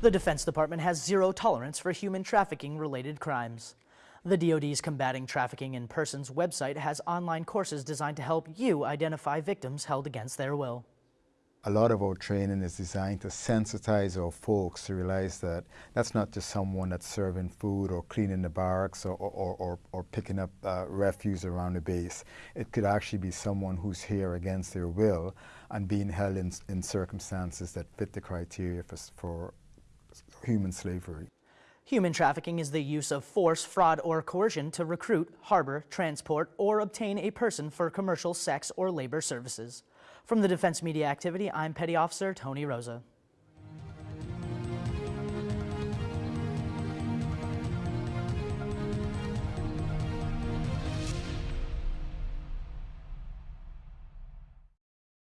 The Defense Department has zero tolerance for human trafficking related crimes. The DoD's Combating Trafficking in Persons website has online courses designed to help you identify victims held against their will. A lot of our training is designed to sensitize our folks to realize that that's not just someone that's serving food or cleaning the barracks or, or, or, or picking up uh, refuse around the base. It could actually be someone who's here against their will and being held in, in circumstances that fit the criteria for, for human slavery. Human trafficking is the use of force, fraud, or coercion to recruit, harbor, transport, or obtain a person for commercial, sex, or labor services. From the Defense Media Activity, I'm Petty Officer Tony Rosa.